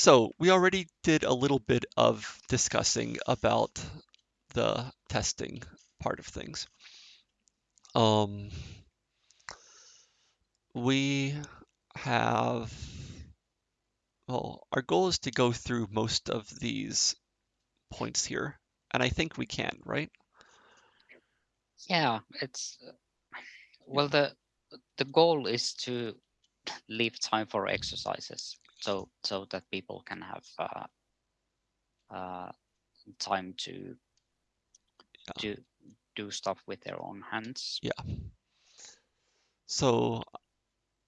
So we already did a little bit of discussing about the testing part of things. Um, we have, well, our goal is to go through most of these points here, and I think we can, right? Yeah, it's well the the goal is to leave time for exercises so so that people can have uh, uh, time to Yeah. to do stuff with their own hands. Yeah. So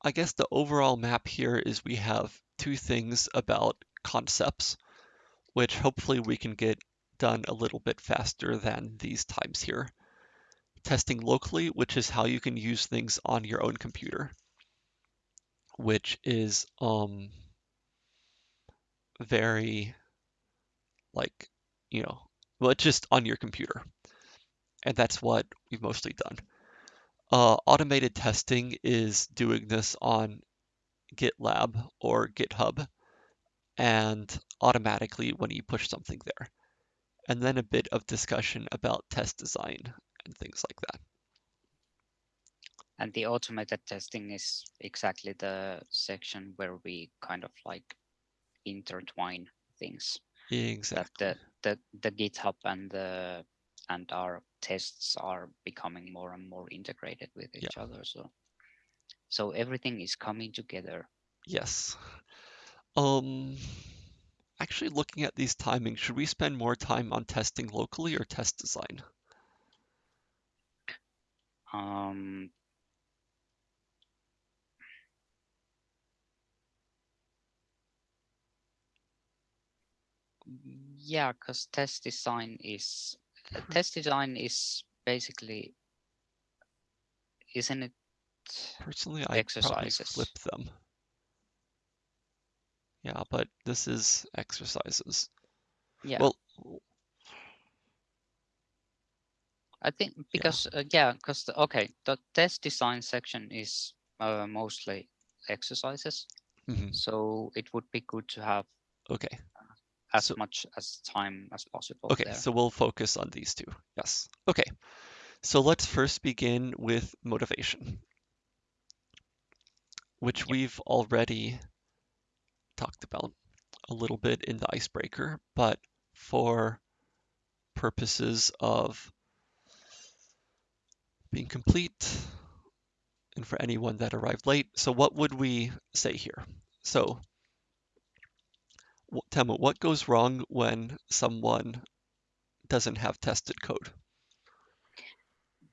I guess the overall map here is we have two things about concepts, which hopefully we can get done a little bit faster than these times here. Testing locally, which is how you can use things on your own computer, which is um, very like, you know, it's just on your computer. And that's what we've mostly done. Uh, automated testing is doing this on GitLab or GitHub and automatically when you push something there. And then a bit of discussion about test design and things like that. And the automated testing is exactly the section where we kind of like intertwine things. Exactly. That the, the, the GitHub and the and our tests are becoming more and more integrated with each Yeah. other. So so everything is coming together. Yes. Um, actually looking at these timings, should we spend more time on testing locally or test design? Um, yeah, because test design is uh, test design is basically isn't it Personally, I'd probably flip them. Yeah, but this is exercises. Yeah, Well, I think because uh, yeah, because okay, the test design section is uh, mostly exercises, mhm, so it would be good to have okay. As So- much as time as possible Okay, there. so we'll focus on these two. Yes. Okay. So let's first begin with motivation, which Yep. we've already talked about a little bit in the icebreaker, but for purposes of being complete and for anyone that arrived late. So what would we say here? So wh- Teemu, what goes wrong when someone doesn't have tested code?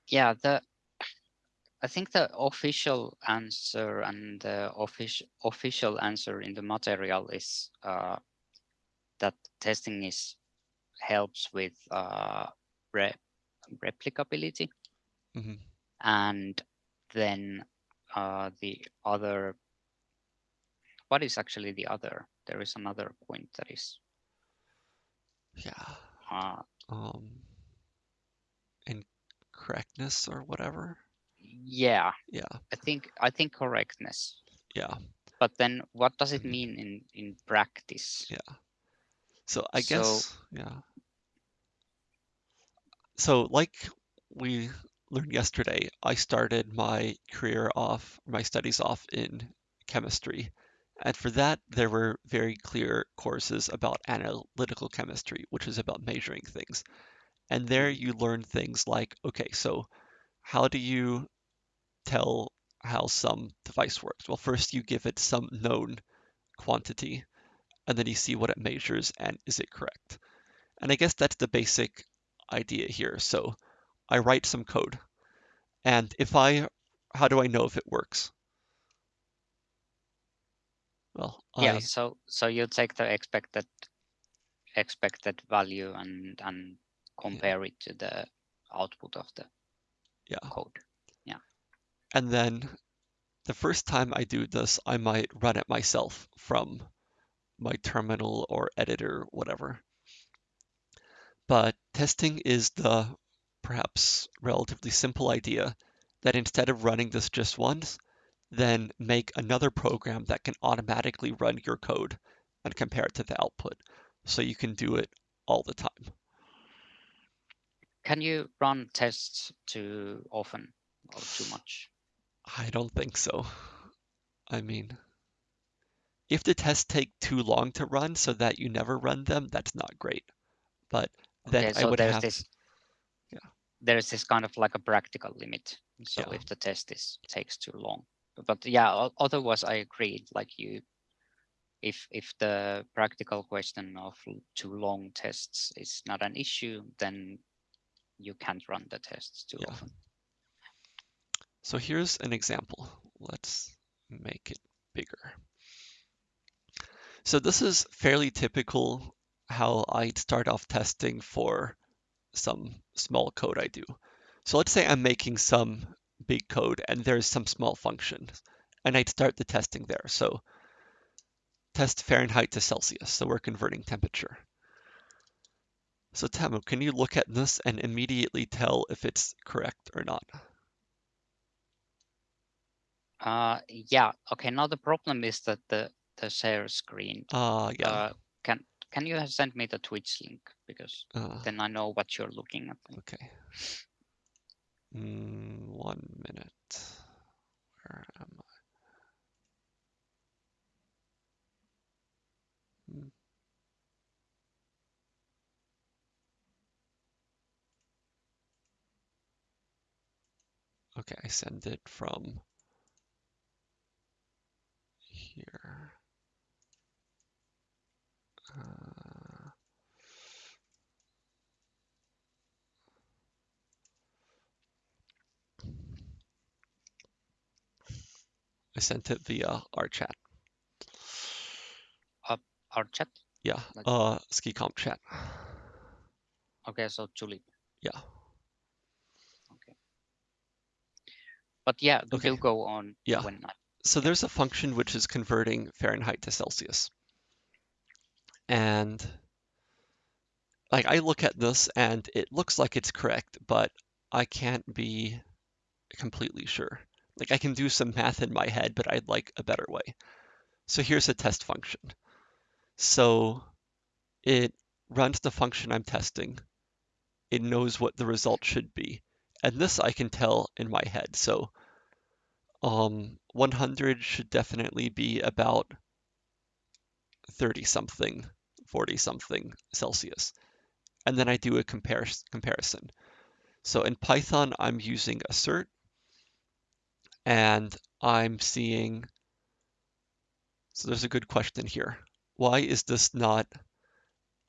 yeah the i think the official answer and the official official answer in the material is uh, that testing is helps with uh, re- replicability Mhm. and then uh, the other what is actually the other there is another point that is Yeah. uh, Um, incorrectness or whatever. yeah Yeah. i think i think correctness Yeah. but then what does it Mhm. mean in in practice Yeah. So I So- guess, yeah. So like we learned yesterday, I started my career off, my studies off in chemistry. And for that, there were very clear courses about analytical chemistry, which is about measuring things. And there mm-hmm. you learn things like, okay, so how do you tell how some device works? Well, first you give it some known quantity, and then you see what it measures and is it correct? And I guess that's the basic idea here. So I write some code, and if I, how do I know if it works? Well, yeah I, so so you take the expected expected value and and compare it to the output of the yeah. code Yeah. And then the first time I do this, I might run it myself from my terminal or editor, whatever. But testing is the perhaps relatively simple idea that instead of running this just once, then make another program that can automatically run your code and compare it to the output. So you can do it all the time. Can you run tests too often or too much? I don't think so. I mean, if the tests take too long to run so that you never run them, that's not great. But then Okay, I so would there's have, this yeah. there's this kind of like a practical limit. So Yeah. if the test is takes too long. But yeah, otherwise I agree. Like you if if the practical question of too long tests is not an issue, then you can't run the tests too Yeah. often. so here's an example. Let's make it bigger. So this is fairly typical how I'd start off testing for some small code I do. So let's say I'm making some big code and there's some small functions and I'd start the testing there. So test Fahrenheit to Celsius. So we're converting temperature. So Teemu, can you look at this and immediately tell if it's correct or not? Uh, yeah. Okay. Now the problem is that the the share screen. Ah, yeah. Uh, can can you send me the Twitch link because Uh, then I know what you're looking at. okay. Mm, one minute. Where am I? Hmm. Okay, I send it from here. Uh, I sent it via our chat. Our chat. Yeah, Like- uh, SciComp chat. Okay. So Zulip. Yeah. Okay. But yeah, Okay. do go on Yeah. when I So there's a function which is converting Fahrenheit to Celsius. And like I look at this and it looks like it's correct, but I can't be completely sure. Like I can do some math in my head, but I'd like a better way. So here's a test function. So it runs the function I'm testing. It knows what the result should be. And this I can tell in my head. So um, 100 should definitely be about 30 something, 40 something Celsius. And then I do a comparis comparison. So in Python, I'm using assert and I'm seeing, so there's a good question here. Why is this not,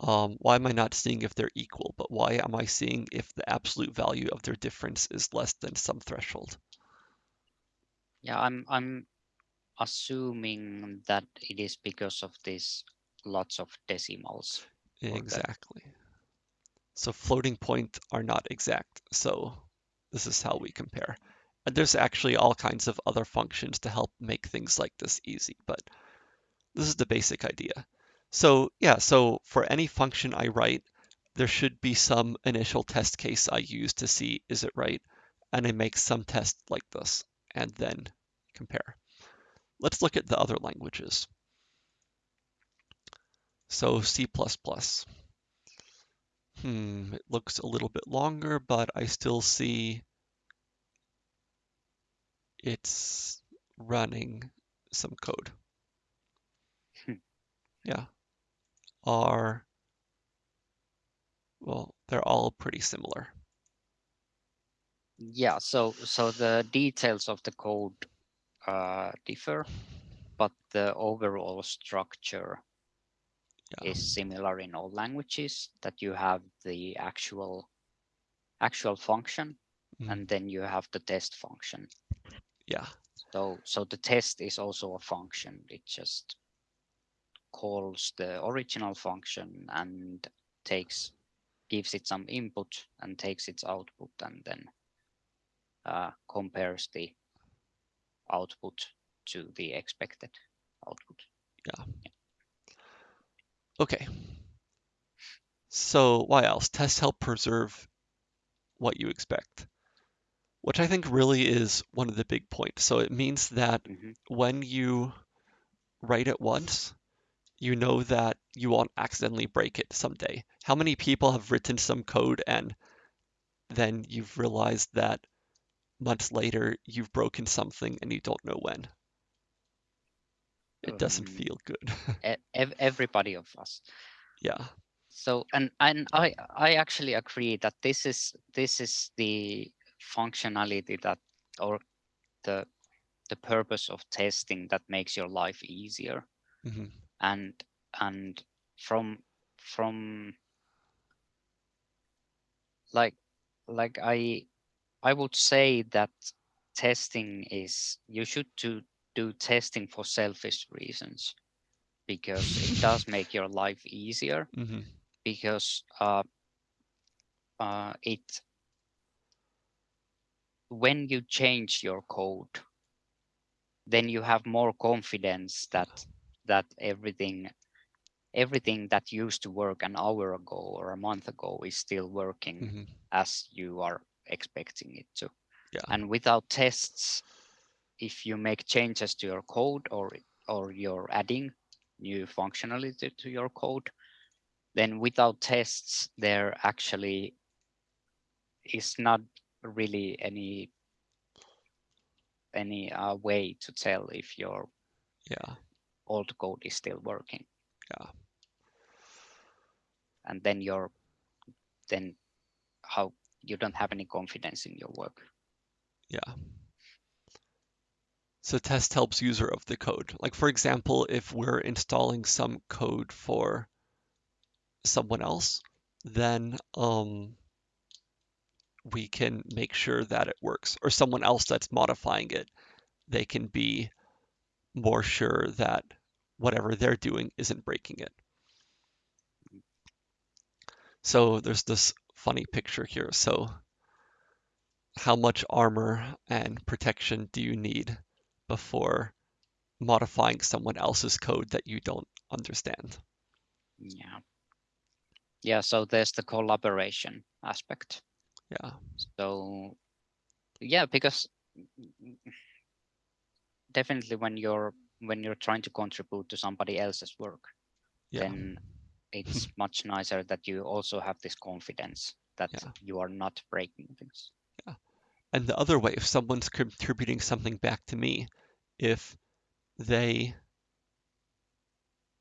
um, why am I not seeing if they're equal, but why am I seeing if the absolute value of their difference is less than some threshold? Yeah, I'm I'm assuming that it is because of these lots of decimals. Exactly. So floating point are not exact. So this is how we compare. And there's actually all kinds of other functions to help make things like this easy, but this is the basic idea. So yeah, so for any function I write, there should be some initial test case I use to see is it right, and I make some test like this, and then compare. Let's look at the other languages. So C++. Hmm, it looks a little bit longer, but I still see it's running some code. Hmm. Yeah. Are well, they're all pretty similar. Yeah, so so the details of the code uh, differ, but the overall structure Yeah. is similar in all languages. That you have the actual actual function, Mm, and then you have the test function. Yeah. So so the test is also a function. It just calls the original function and takes gives it some input and takes its output and then uh, compares the output to the expected output. Yeah. Okay. So why else? Tests help preserve what you expect, which I think really is one of the big points. So it means that Mhm. when you write it once, you know that you won't accidentally break it someday. How many people have written some code and then you've realized that months later you've broken something and you don't know when? It doesn't Um, feel good. everybody of us. yeah. So and and I I actually agree that this is this is the functionality that or the the purpose of testing that makes your life easier. Hmm and and from from like like I I would say that testing is you should do do testing for selfish reasons because it does make your life easier hmm because uh, uh, it when you change your code then you have more confidence that that everything everything that used to work an hour ago or a month ago is still working hmm as you are expecting it to Yeah. and without tests if you make changes to your code or or you're adding new functionality to your code then without tests there actually is not really any any uh, way to tell if your Yeah. old code is still working Yeah. and then you're then how you don't have any confidence in your work Yeah. So test helps user of the code. Like for example, if we're installing some code for someone else, then um, we can make sure that it works. Or someone else that's modifying it, they can be more sure that whatever they're doing isn't breaking it. So there's this funny picture here. So how much armor and protection do you need before modifying someone else's code that you don't understand? yeah yeah so there's the collaboration aspect Yeah. so yeah because definitely when you're when you're trying to contribute to somebody else's work Yeah. then it's much nicer that you also have this confidence that Yeah. you are not breaking things Yeah. And the other way, if someone's contributing something back to me, if they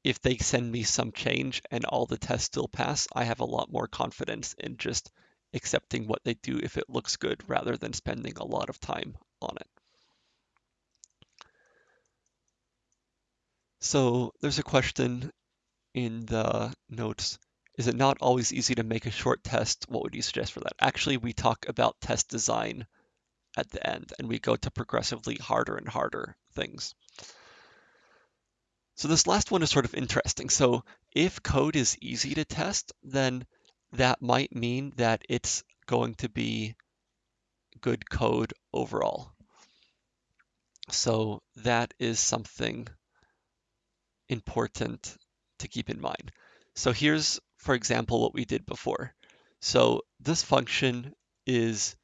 if they send me some change and all the tests still pass, I have a lot more confidence in just accepting what they do if it looks good rather than spending a lot of time on it. So there's a question in the notes. Is it not always easy to make a short test? What would you suggest for that? Actually, we talk about test design at the end and we go to progressively harder and harder things. So this last one is sort of interesting. So if code is easy to test, then that might mean that it's going to be good code overall. So that is something important to keep in mind. So here's, for example, what we did before. So this function is,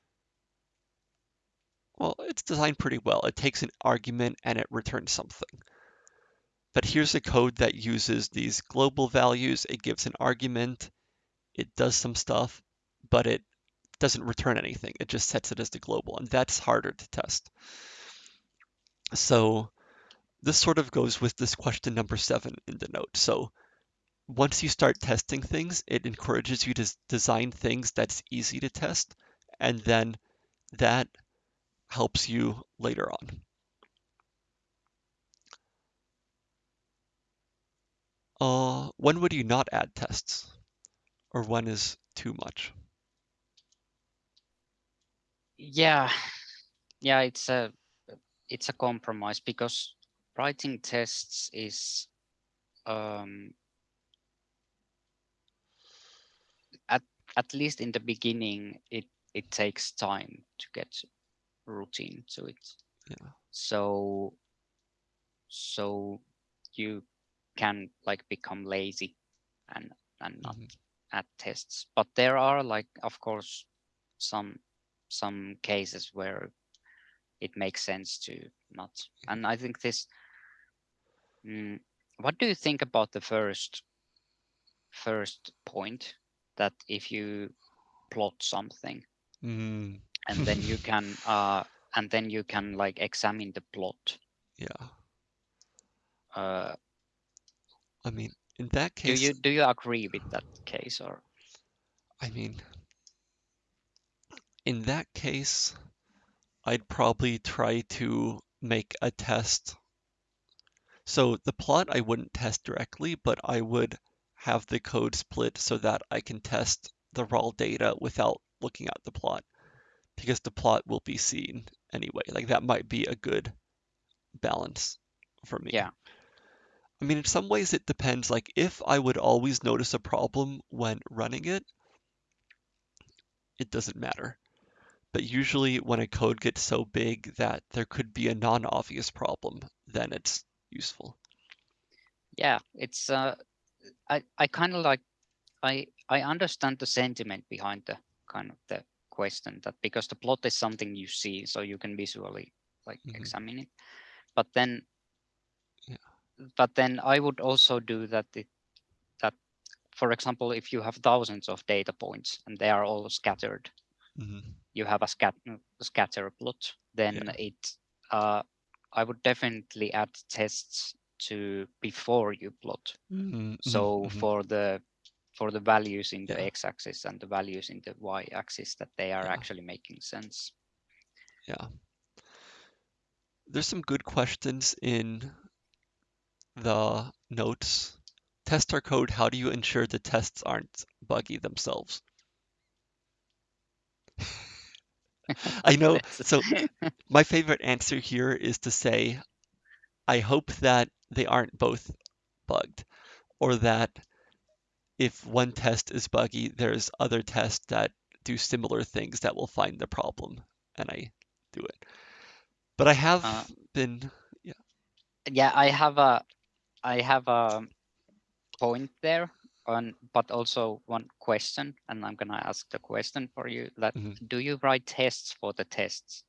well, it's designed pretty well. It takes an argument and it returns something. But here's a code that uses these global values. It gives an argument, it does some stuff, but it doesn't return anything. It just sets it as the global, and that's harder to test. So this sort of goes with this question number seven in the note. So once you start testing things, it encourages you to design things that's easy to test, and then that helps you later on. Uh, when would you not add tests? Or when is too much? yeah yeah it's a it's a compromise because writing tests is um at at least in the beginning it it takes time to get routine to it Yeah. so so you can like become lazy and and not Mhm. Add tests but there are like of course some some cases where it makes sense to not and i think this mm, what do you think about the first first point that if you plot something Mm. and then you can uh and then you can like examine the plot Yeah. uh I mean, in that case, do you do you agree with that case or I mean, in that case, I'd probably try to make a test. So the plot I wouldn't test directly, but I would have the code split so that I can test the raw data without looking at the plot because the plot will be seen anyway. Like that might be a good balance for me. Yeah. I mean, in some ways it depends. Like if I would always notice a problem when running it, it doesn't matter. But usually when a code gets so big that there could be a non-obvious problem, then it's useful. yeah it's uh i i kind of like i i understand the sentiment behind the kind of the question that because the plot is something you see so you can visually like Mhm. examine it but then Yeah. But then i would also do that it that for example if you have thousands of data points and they are all scattered hmm you have a scat scatter plot then Yeah. it uh i would definitely add tests to before you plot hmm so hmm for the for the values in the Yeah. x-axis and the values in the y-axis that they are Yeah. actually making sense Yeah. There's some good questions in the notes. Test our code. How do you ensure the tests aren't buggy themselves? I know. So my favorite answer here is to say, I hope that they aren't both bugged, or that if one test is buggy, there's other tests that do similar things that will find the problem, and I do it. But I have Uh, been, Yeah. yeah i have a i have a point there on but also one question and i'm gonna ask the question for you that Mhm. do you write tests for the tests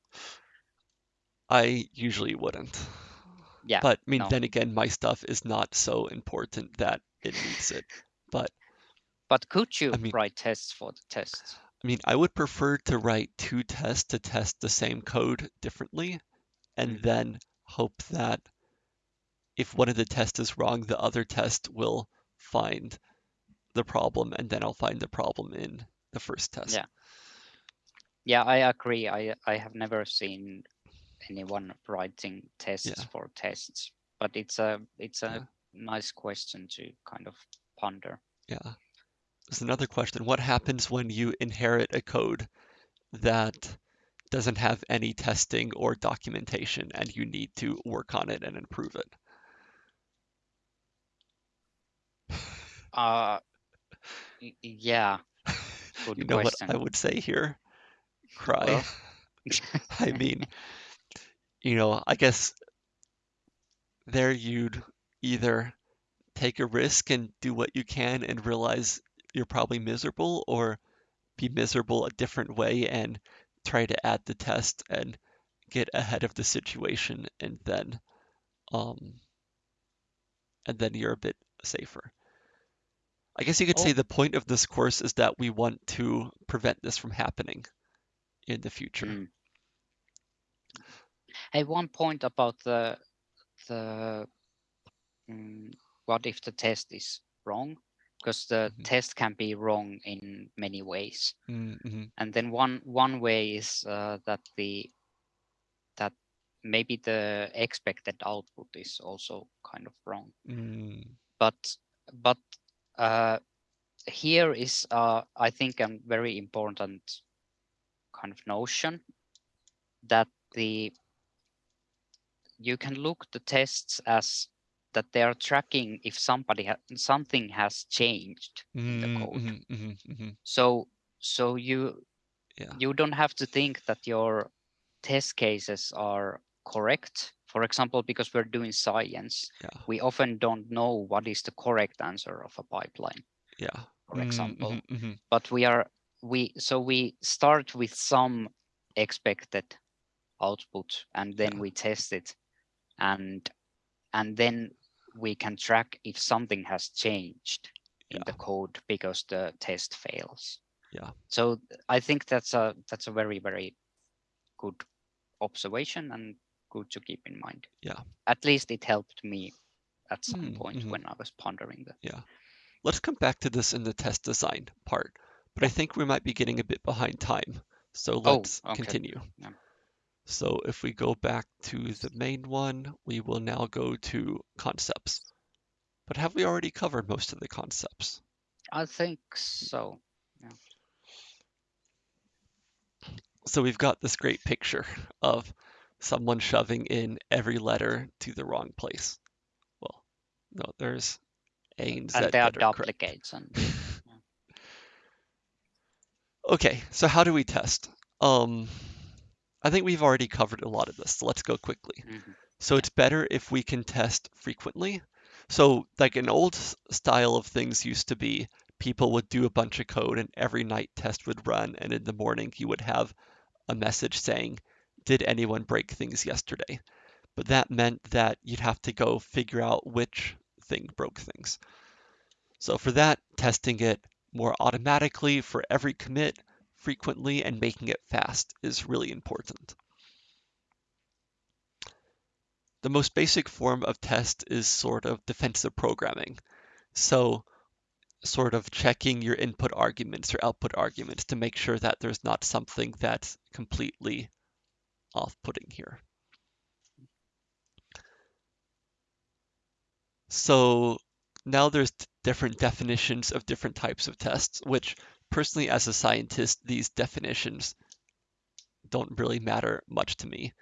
I usually wouldn't. yeah But I mean, no. then again, my stuff is not so important that it needs it. But but could you I mean- write tests for the tests I mean, I would prefer to write two tests to test the same code differently, and Mm. then hope that if one of the tests is wrong, the other test will find the problem, and then I'll find the problem in the first test. Yeah. yeah i agree i i have never seen anyone writing tests Yeah. for tests but it's a it's a Yeah. nice question to kind of ponder Yeah. There's another question. What happens when you inherit a code that doesn't have any testing or documentation and you need to work on it and improve it? Uh yeah good You know question what I would say here? Cry. Well. I mean, you know, I guess there you'd either take a risk and do what you can and realize you're probably miserable, or be miserable a different way and try to add the test and get ahead of the situation and then um and then you're a bit safer. I guess you could say Oh. the point of this course is that we want to prevent this from happening in the future. Mm. Hey, one point about the the mm, what if the test is wrong? Because the Mhm. test can be wrong in many ways, Mm-hmm. and then one one way is uh, that the that maybe the expected output is also kind of wrong. Mm, But but uh, here is uh, I think a very important kind of notion that the you can look the tests as that they are tracking if somebody ha- something has changed in the code. mm, mhm, mhm, mhm. So so you Yeah. you don't have to think that your test cases are correct. For example, because we're doing science, Yeah. we often don't know what is the correct answer of a pipeline, Yeah. for Mm, example. mhm, mhm. But we are we so we start with some expected output and then Yeah. we test it and and then we can track if something has changed in Yeah. the code because the test fails. Yeah. So I think that's a that's a very very good observation and good to keep in mind. Yeah. At least it helped me at some Mm, point mhm. when I was pondering that. Yeah. Let's come back to this in the test design part, but I think we might be getting a bit behind time. So Oh, let's okay. continue. Yeah. So if we go back to the main one, we will now go to concepts. But have we already covered most of the concepts? I think so. Yeah. So we've got this great picture of someone shoving in every letter to the wrong place. Well, no, there's A and Z And there are that are correct. duplicates and Okay, so how do we test? Um, I think we've already covered a lot of this, so let's go quickly. mhm. So it's better if we can test frequently. So like an old style of things used to be people would do a bunch of code and every night test would run and in the morning you would have a message saying, did anyone break things yesterday? But that meant that you'd have to go figure out which thing broke things. So for that, testing it more automatically for every commit frequently and making it fast is really important. The most basic form of test is sort of defensive programming. So sort of checking your input arguments or output arguments to make sure that there's not something that's completely off-putting here. So now there's different definitions of different types of tests, which personally as a scientist, these definitions don't really matter much to me.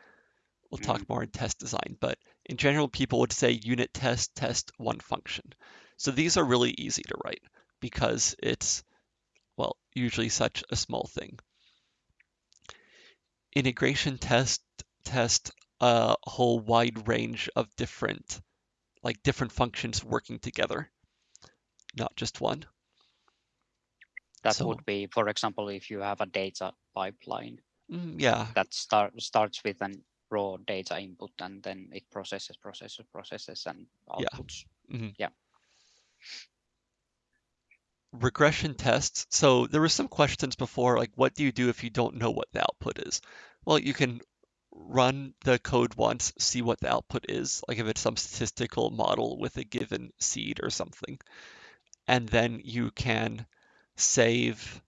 We'll talk mm-hmm. more in test design, but in general, people would say unit test, test one function. So these are really easy to write because it's, well, usually such a small thing. Integration test, test a whole wide range of different, like different functions working together, not just one. that So- would be, for example, if you have a data pipeline Mm, yeah, that start starts with an raw data input and then it processes, processes, processes and outputs. Yeah. outputs. Regression tests. So there were some questions before, like what do you do if you don't know what the output is? Well, you can run the code once, see what the output is, like if it's some statistical model with a given seed or something. And then you can save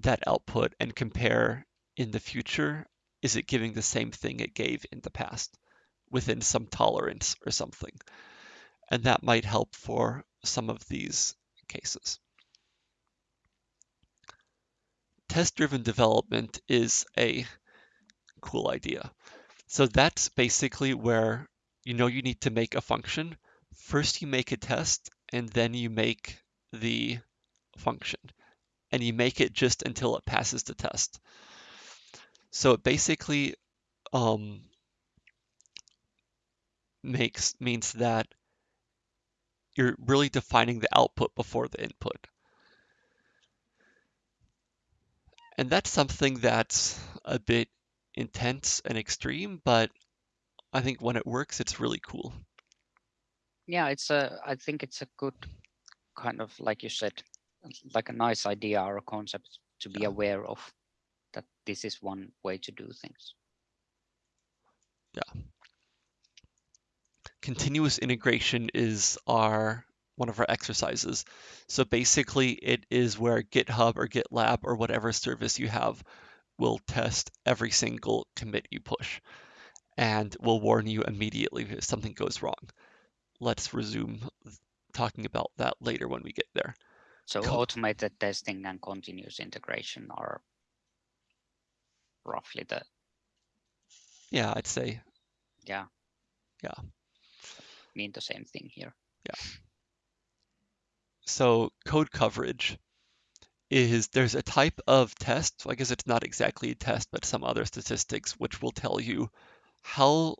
that output and compare in the future, is it giving the same thing it gave in the past within some tolerance or something? And that might help for some of these cases. Test-driven development is a cool idea. So that's basically where you know you need to make a function. First you make a test and then you make the function. And you make it just until it passes the test. So it basically um, makes means that you're really defining the output before the input. And that's something that's a bit intense and extreme, but I think when it works, it's really cool. Yeah, it's a. I think it's a good kind of like you said, like a nice idea or a concept to be Yeah. aware of that this is one way to do things. Continuous integration is our one of our exercises. So basically, it is where GitHub or GitLab or whatever service you have will test every single commit you push and will warn you immediately if something goes wrong. Let's resume talking about that later when we get there. So Cool. automated testing and continuous integration are roughly the Yeah, I'd say yeah Yeah. Mean the same thing here. Yeah. So. Code coverage is there's a type of test. So I guess it's not exactly a test, but some other statistics which will tell you how,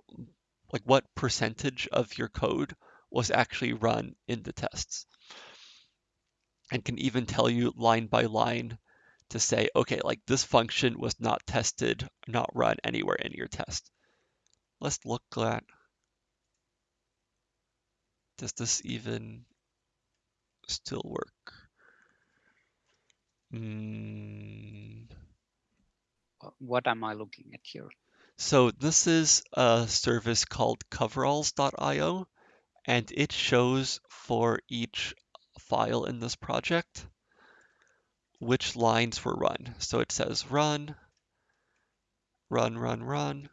like, what percentage of your code was actually run in the tests, and can even tell you line by line to say, okay, like this function was not tested, not run anywhere in your test. Let's look at Does this even still work? Mm, What am I looking at here? so this is a service called coveralls.io, and it shows for each file in this project which lines were run. So it says run, run, run, run,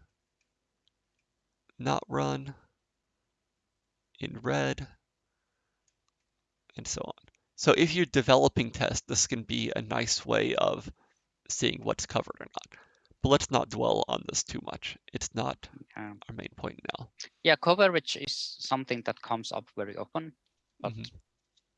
not run, in red, and so on. So if you're developing tests, this can be a nice way of seeing what's covered or not. But let's not dwell on this too much. It's not our main point now. yeah, coverage is something that comes up very often, but Mhm.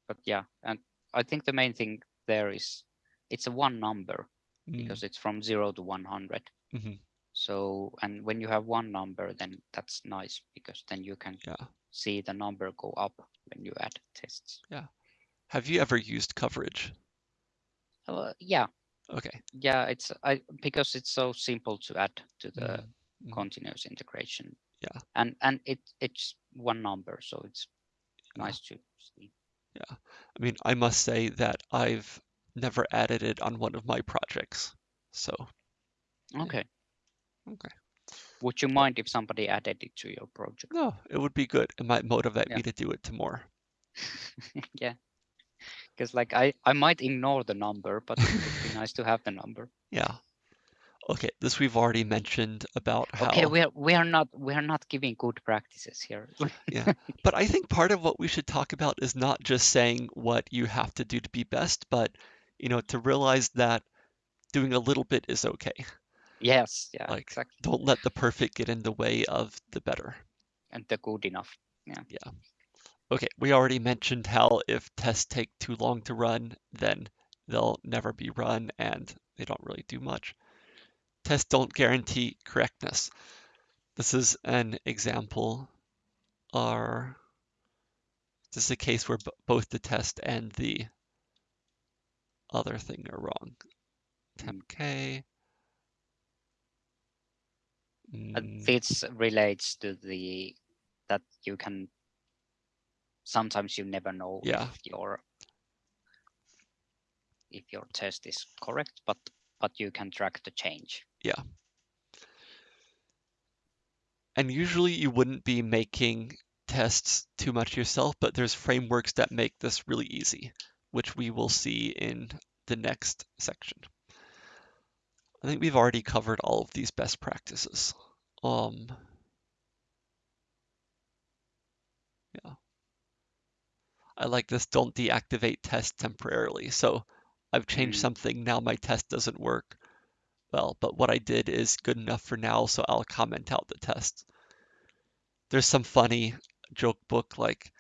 but yeah, and I think the main thing there is it's a one number Mm, because it's from zero to one hundred. mhm, So and when you have one number, then that's nice because then you can Yeah. See the number go up when you add tests. Yeah. Have you ever used coverage? Uh, yeah, Okay. yeah, it's I because it's so simple to add to the Mhm, mhm. continuous integration. Yeah. And and it it's one number, so it's Yeah. nice to see. Yeah. I mean, I must say that I've never added it on one of my projects. So, Okay. okay. Would you mind if somebody added it to your project? No, it would be good. It might motivate Yeah. me to do it to more. yeah. Because like I I might ignore the number, but it would be nice to have the number. Yeah. Okay, this we've already mentioned about how. Okay, we are we are not we are not giving good practices here. Yeah. But I think part of what we should talk about is not just saying what you have to do to be best, but you know, to realize that doing a little bit is okay. Yes, yeah, Like, exactly. Don't let the perfect get in the way of the better. And the good enough. Yeah. Yeah. Okay, we already mentioned how if tests take too long to run, then they'll never be run and they don't really do much. Tests don't guarantee correctness. This is an example. Are this is a case where b- both the test and the other thing are wrong. Mm. Uh, Mm, This relates to the that you can sometimes you never know Yeah. if your if your test is correct, but but you can track the change. Yeah. And usually you wouldn't be making tests too much yourself, but there's frameworks that make this really easy, which we will see in the next section. I think we've already covered all of these best practices. Um, yeah. I like this don't deactivate test temporarily. So I've changed Mm. something, now my test doesn't work. Well, but what I did is good enough for now, so I'll comment out the test. There's some funny joke book like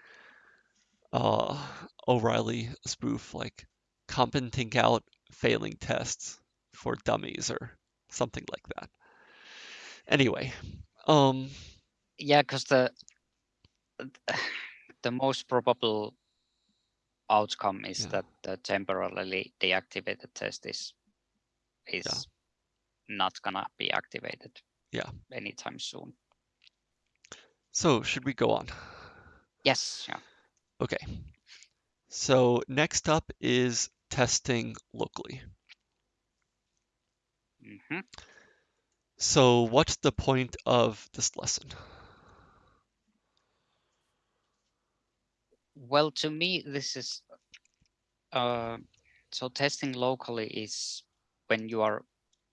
uh, O'Reilly spoof, like commenting out failing tests for dummies or something like that. Anyway, um, Yeah, because the the most probable outcome is Yeah. that the temporarily deactivated test is is not gonna be activated. Yeah. Anytime soon. so should we go on? Yes. Yeah. Okay. So next up is testing locally. Hmm So what's the point of this lesson? Well, to me, this is uh, so testing locally is when you are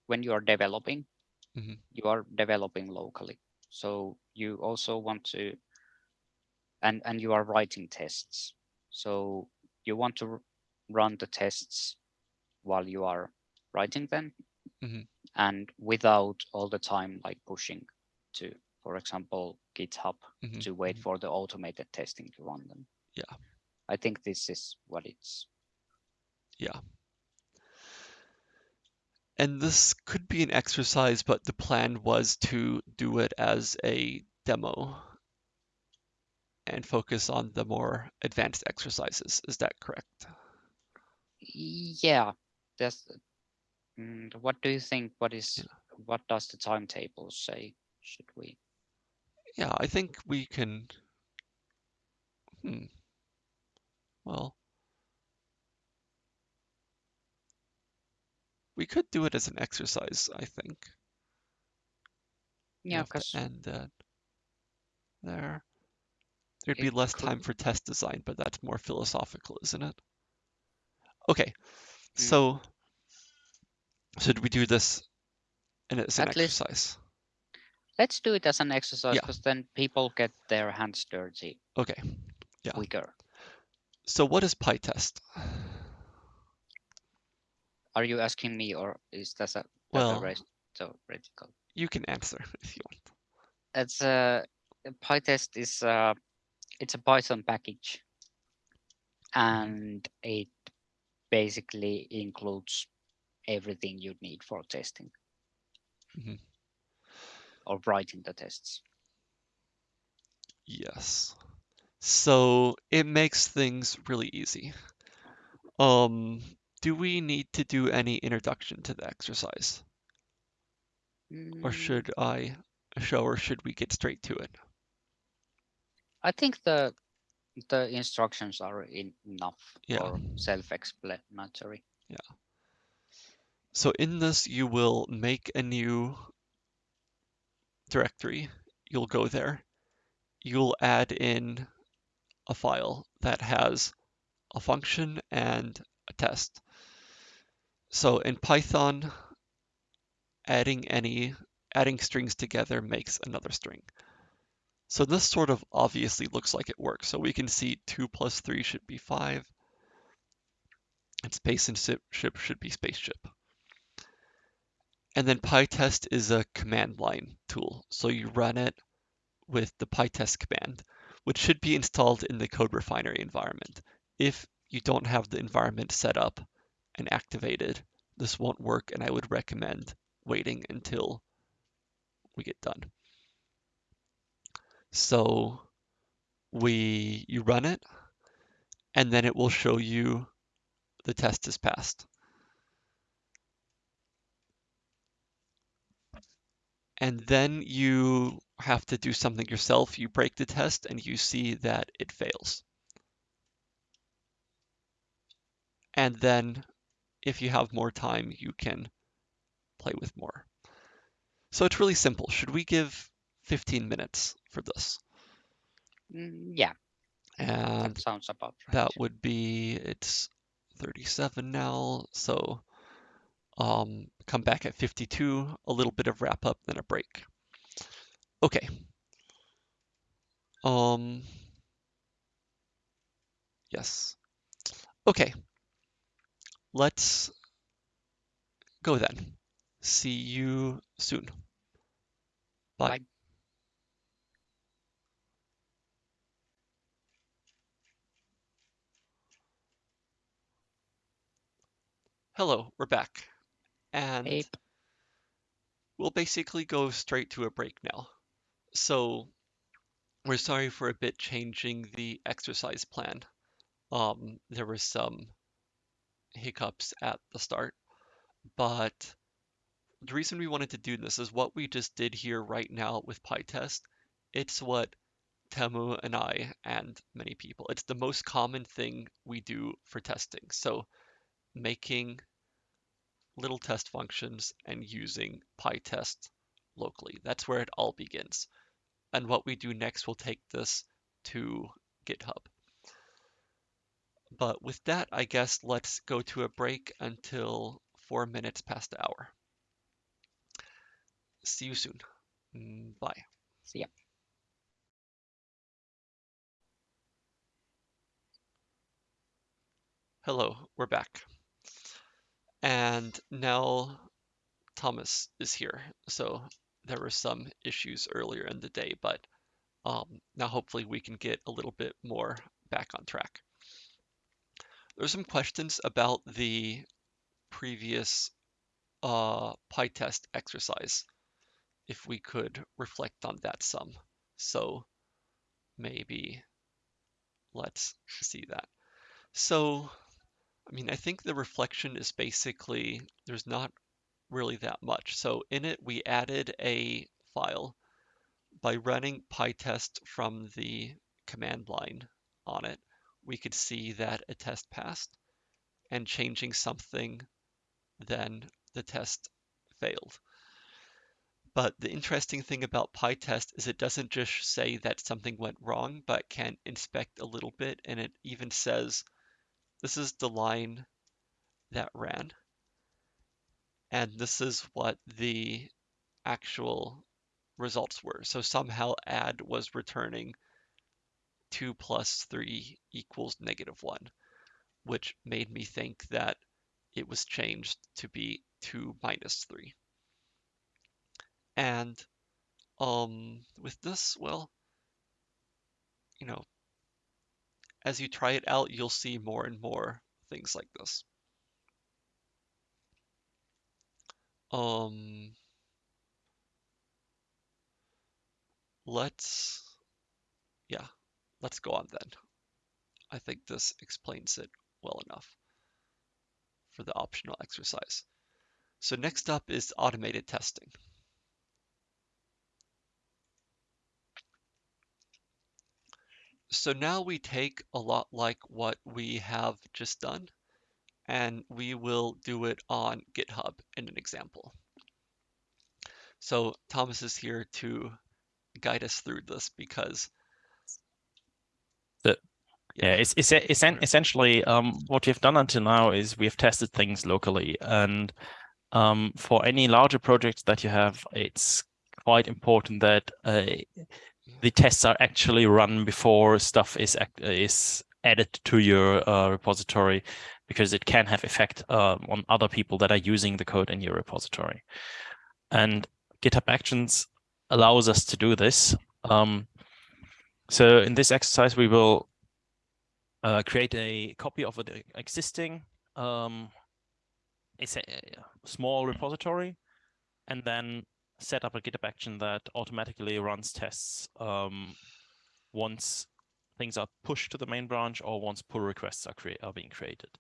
when you are developing, Mhm. you are developing locally. So you also want to, and and you are writing tests. So you want to r- run the tests while you are writing them, Mhm. and without all the time like pushing to, for example, GitHub Mhm, to wait mhm. for the automated testing to run them. Yeah. I think this is what it's Yeah. And this could be an exercise, but the plan was to do it as a demo and focus on the more advanced exercises. Is that correct? yeah. That's mm, what do you think? What is what does the timetable say? Should we? Yeah, I think we can Hmm. Well, we could do it as an exercise, I think. Yeah, because end it there. There'd be less could. time for test design, but that's more philosophical, isn't it? Okay, Mm. so should we do this and as an At exercise? Let's do it as an exercise Yeah. because then people get their hands dirty Okay, Yeah. quicker. so what is PyTest? Are you asking me or is that a, that Well- race- theoretical? You can answer if you want. It's a PyTest is a it's a Python package, mm-hmm. and it basically includes everything you need for testing Mhm. or writing the tests. Yes. So it makes things really easy. Um, do we need to do any introduction to the exercise? Or Mm, should I show or should we get straight to it? I think the the instructions are enough Yeah. or self-explanatory. So in this, you will make a new directory. You'll go there. You'll add in a file that has a function and a test. So in Python, adding any adding strings together makes another string. So this sort of obviously looks like it works. So we can see 2 plus 3 should be 5. And space and ship should be spaceship. And then PyTest is a command line tool. So you run it with the PyTest command, which should be installed in the CodeRefinery environment. If you don't have the environment set up and activated, this won't work, and I would recommend waiting until we get done. So we you run it, and then it will show you the test is passed. And then you have to do something yourself. You break the test and you see that it fails. And then if you have more time, you can play with more. So it's really simple. Should we give 15 minutes for this? Mm, yeah, And that sounds about right. that would be, it's 37 now. So um, come back at 52, a little bit of wrap up, then a break. Okay. Um, yes. Okay. Let's go then. See you soon. Bye. Bye. Hello, we're back. And Hey, we'll basically go straight to a break now. So we're sorry for a bit changing the exercise plan. Um, there were some hiccups at the start, but the reason we wanted to do this is what we just did here right now with PyTest. It's what Teemu and I and many people, it's the most common thing we do for testing. So making little test functions and using PyTest locally. That's where it all begins. And what we do next we'll take this to GitHub. But with that, I guess let's go to a break until four minutes past the hour. See you soon. Mm, Bye. see ya. Hello, we're back. And now Thomas is here. So there were some issues earlier in the day, but um, now hopefully we can get a little bit more back on track. There's some questions about the previous uh, PyTest exercise, if we could reflect on that some. So maybe let's see that. So, I mean, I think the reflection is basically, there's not really that much. So in it, we added a file by running PyTest from the command line on it, we could see that a test passed and changing something, then the test failed. But the interesting thing about PyTest is it doesn't just say that something went wrong, but can inspect a little bit, and it even says, this is the line that ran. And this is what the actual results were. So somehow add was returning 2 plus 3 equals negative 1, which made me think that it was changed to be 2 minus 3. And um, with this, well, you know, as you try it out, you'll see more and more things like this. Um, let's, yeah, let's go on then. I think this explains it well enough for the optional exercise. So next up is automated testing. So now we take a lot like what we have just done, and we will do it on GitHub in an example. So Thomas is here to guide us through this because the yeah, it's, it's, it's essentially um, what we've done until now is we've tested things locally and um, for any larger projects that you have, it's quite important that uh, the tests are actually run before stuff is is added to your uh, repository because it can have effect uh, on other people that are using the code in your repository. And GitHub Actions allows us to do this. Um, so in this exercise, we will uh, create a copy of the existing um, it's a small repository and then set up a GitHub action that automatically runs tests um, once things are pushed to the main branch or once pull requests are, are being created.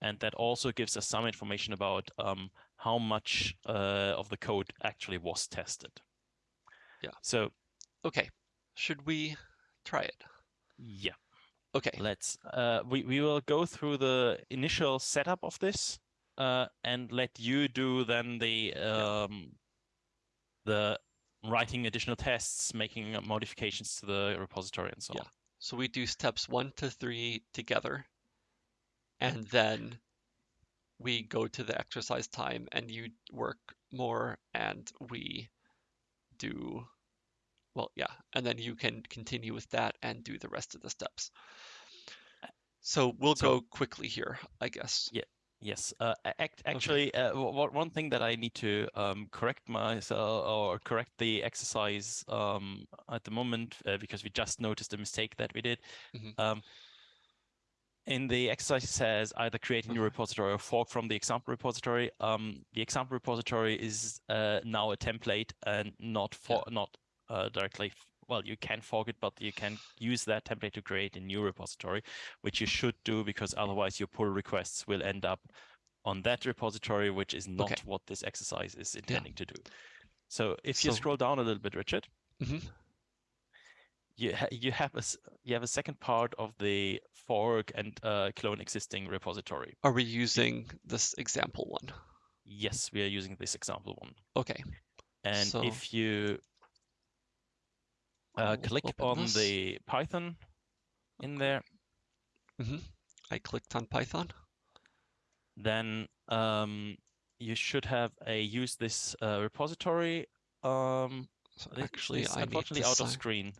And that also gives us some information about um, how much uh, of the code actually was tested. Yeah. So, okay, should we try it? Yeah. Okay. Let's. Uh, we we will go through the initial setup of this, uh, and let you do then the um, the writing additional tests, making modifications to the repository and so yeah. on. So we do steps one to three together, and then we go to the exercise time and you work more and we do, well, yeah, and then you can continue with that and do the rest of the steps. So we'll so, go quickly here, I guess. Yeah. Yes, uh, act, actually, okay. uh, one thing that I need to um, correct myself or correct the exercise um, at the moment uh, because we just noticed a mistake that we did. Mm -hmm. um, in the exercise, it says either create a new repository or fork from the example repository. Um, the example repository is uh, now a template and not for yeah. not uh, directly well, you can fork it, but you can use that template to create a new repository, which you should do because otherwise your pull requests will end up on that repository, which is not okay. what this exercise is intending yeah. to do. So if so, you scroll down a little bit, Richard, mm -hmm. you ha you have a you have a second part of the fork and uh, clone existing repository. Are we using this example one? Yes, we are using this example one. Okay. And so... if you uh, click on this. the Python in there. Mm -hmm. I clicked on Python. Then um, you should have a use this uh, repository. Um, so actually, I unfortunately out sign. of screen.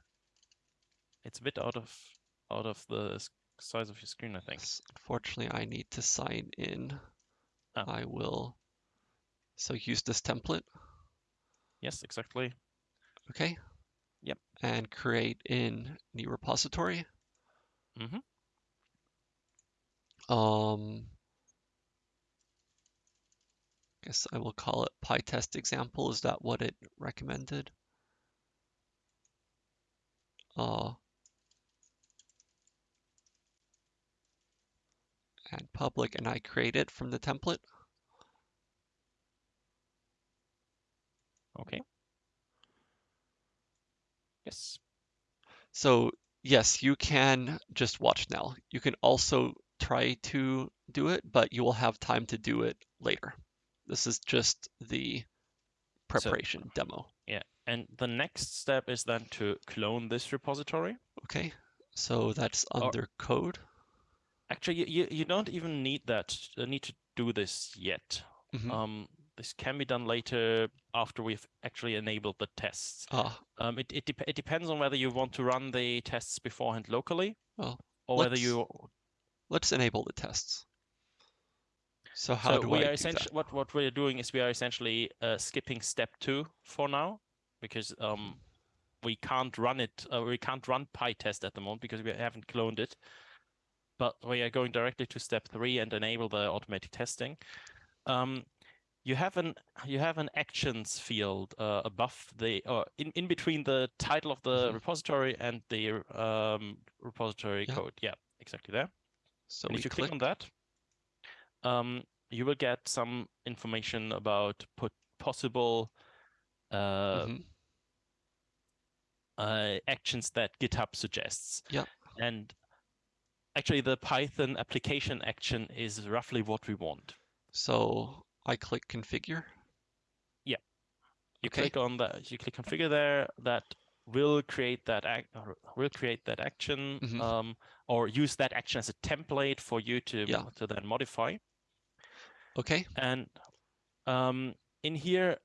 It's a bit out of out of the size of your screen, I think. Unfortunately, I need to sign in. Oh. I will. So use this template. Yes, exactly. Okay, Yep. And create in new repository. Mm-hmm. Um, guess I will call it PyTest example. Is that what it recommended? Uh, and public, and I create it from the template. Okay. Yes. So yes, you can just watch now. You can also try to do it, but you will have time to do it later. This is just the preparation demo. Yeah, and the next step is then to clone this repository. Okay, so that's Or- under code. Actually, you, you, don't even need that, uh, need to do this yet. Mhm. Um, this can be done later after we've actually enabled the tests. Ah, Um, it, it, dep- it depends on whether you want to run the tests beforehand locally Well, or whether you let's enable the tests. So how so do we I are essentially what what we're doing is we are essentially uh, skipping step two for now because um we can't run it uh, we can't run PyTest at the moment because we haven't cloned it. But we are going directly to step three and enable the automatic testing. Um, you have an you have an actions field uh, above the or in, in between the title of the Mhm. repository and the um, repository Yeah. code. Yeah, exactly there. So if you click. click on that, um, you will get some information about put possible uh, Mhm. uh, actions that GitHub suggests. Yeah. And actually, the Python application action is roughly what we want. So I click configure. Yeah. You Okay. click on that. You click configure there. That will create that act. Will create that action, Mhm. um, or use that action as a template for you to Yeah. to then modify. Okay. And um, in here,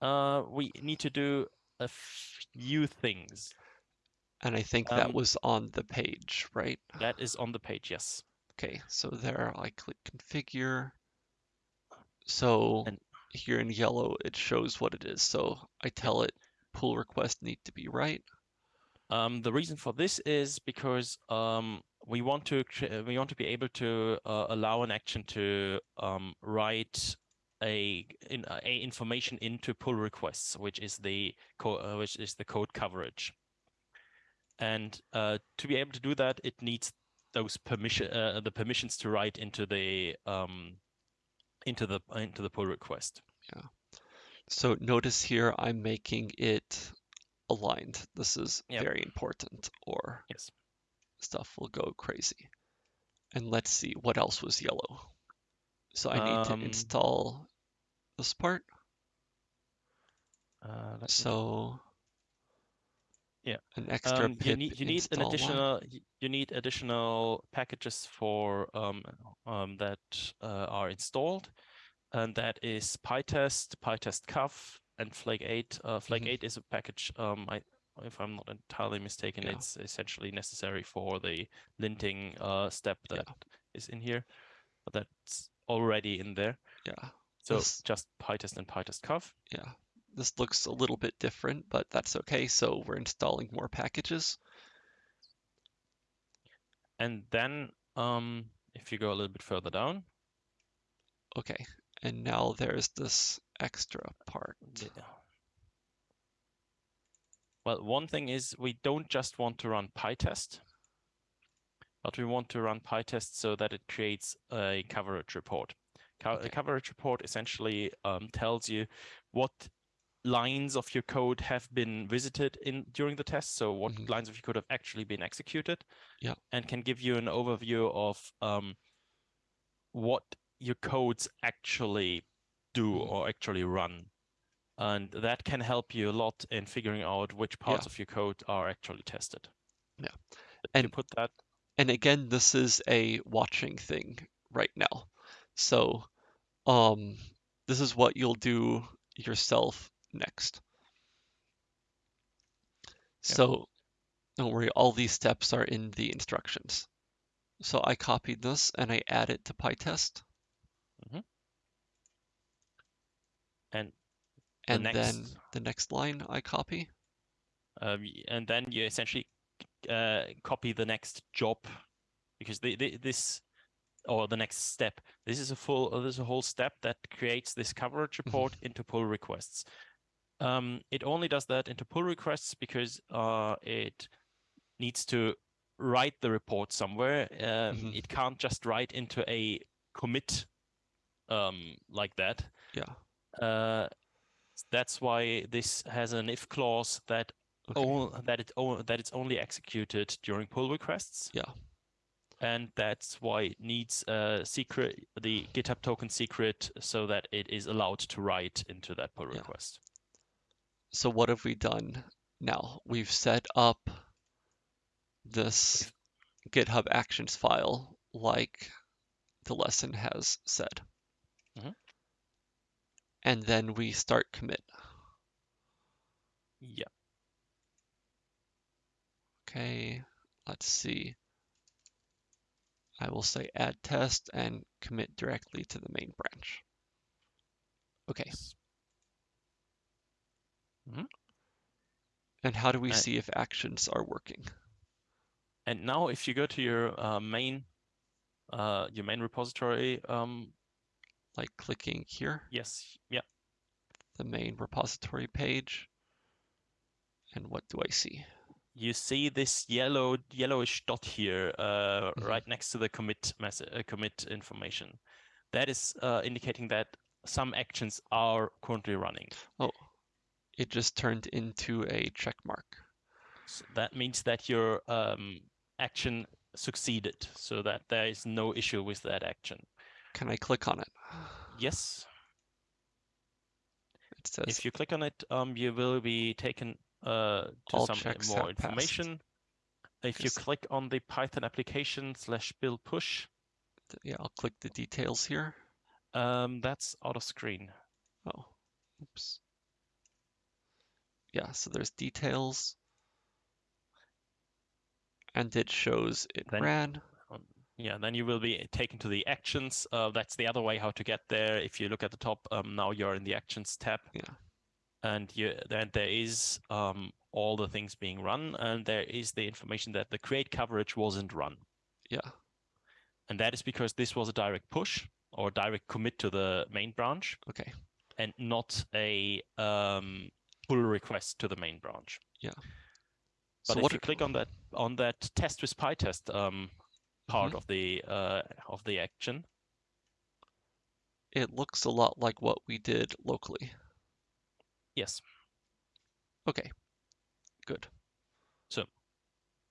uh, we need to do a few things. And I think that Um, was on the page, right? That is on the page, yes. Okay, so there I click configure. So And- here in yellow, it shows what it is. So I tell it pull request need to be right. Um, the reason for this is because um, we want to cre- we want to be able to uh, allow an action to um, write a, in, a information into pull requests, which is the co- uh, which is the code coverage. And uh, to be able to do that, it needs those permission uh, the permissions to write into the um, into the into the pull request. Yeah. So notice here I'm making it aligned. This is Yep. very important or Yes. stuff will go crazy. And let's see what else was yellow. So I need Um, to install this part. Uh, So Yeah. an extra um, you need you need an additional y- you need additional packages for um, um, that uh, are installed, and that is PyTest, pytest-cov, and Flake 8. Uh, Flake Mhm. 8 is a package. Um, I, if I'm not entirely mistaken, Yeah. it's essentially necessary for the linting uh, step Yeah. that is in here, but that's already in there. Yeah. So just PyTest and pytest-cov. Yeah, this looks a little bit different, but that's okay. So we're installing more packages. And then um, if you go a little bit further down, Okay, and now there's this extra part. Yeah. Well, one thing is we don't just want to run PyTest, but we want to run PyTest so that it creates a coverage report. Co- Okay. A coverage report essentially um, tells you what lines of your code have been visited in during the test, so what Mhm. lines of your code have actually been executed, Yeah. and can give you an overview of um, what your codes actually do Mhm. or actually run. And that can help you a lot in figuring out which parts Yeah. of your code are actually tested. Yeah. And- put that, And again, this is a watching thing right now. So, um, this is what you'll do yourself next. So, don't worry, all these steps are in the instructions. So I copied this and I add it to PyTest. and And next- then the next line I copy. um, and then you essentially uh, copy the next job because the, the, this or the next step. This is a full. Uh, there's a whole step that creates this coverage report into pull requests. Um, it only does that into pull requests because uh, it needs to write the report somewhere. Um, Mhm. It can't just write into a commit um, like that. Yeah. Uh, that's why this has an if clause that Okay. all that it that it's only executed during pull requests. Yeah. And that's why it needs a secret, the GitHub token secret, so that it is allowed to write into that pull Yeah. request. So what have we done now? We've set up this GitHub Actions file like the lesson has said. Mhm. And then we start commit. Yeah. Okay, let's see. I will say add test and commit directly to the main branch. Okay, Yes. and how do we see if actions are working? And now if you go to your uh, main uh, your main repository, um, Like clicking here, yes, yeah, the main repository page. And what do I see? you see this yellow yellowish dot here uh, Mhm. right next to the commit message, uh, commit information. That is uh, indicating that some actions are currently running. Oh, it just turned into a check mark. So that means that your um, action succeeded, so that there is no issue with that action. Can I click on it? Yes, It says if you click on it, um, you will be taken uh, to some more information. If you click on the Python application slash build push, yeah, I'll click the details here. um, that's out of screen. Oh, oops. Yeah, so there's details. And it shows it Then- ran. Yeah, then you will be taken to the actions. Uh, that's the other way how to get there. If you look at the top, um, now you're in the actions tab. Yeah. And you, then there is um, all the things being run, and there is the information that the create coverage wasn't run. Yeah, And that is because this was a direct push or direct commit to the main branch okay. and not a um, pull request to the main branch. Yeah. But so if what you click on that on that test with PyTest um, part Mhm. of the uh, of the action, it looks a lot like what we did locally. yes, Okay, good. So,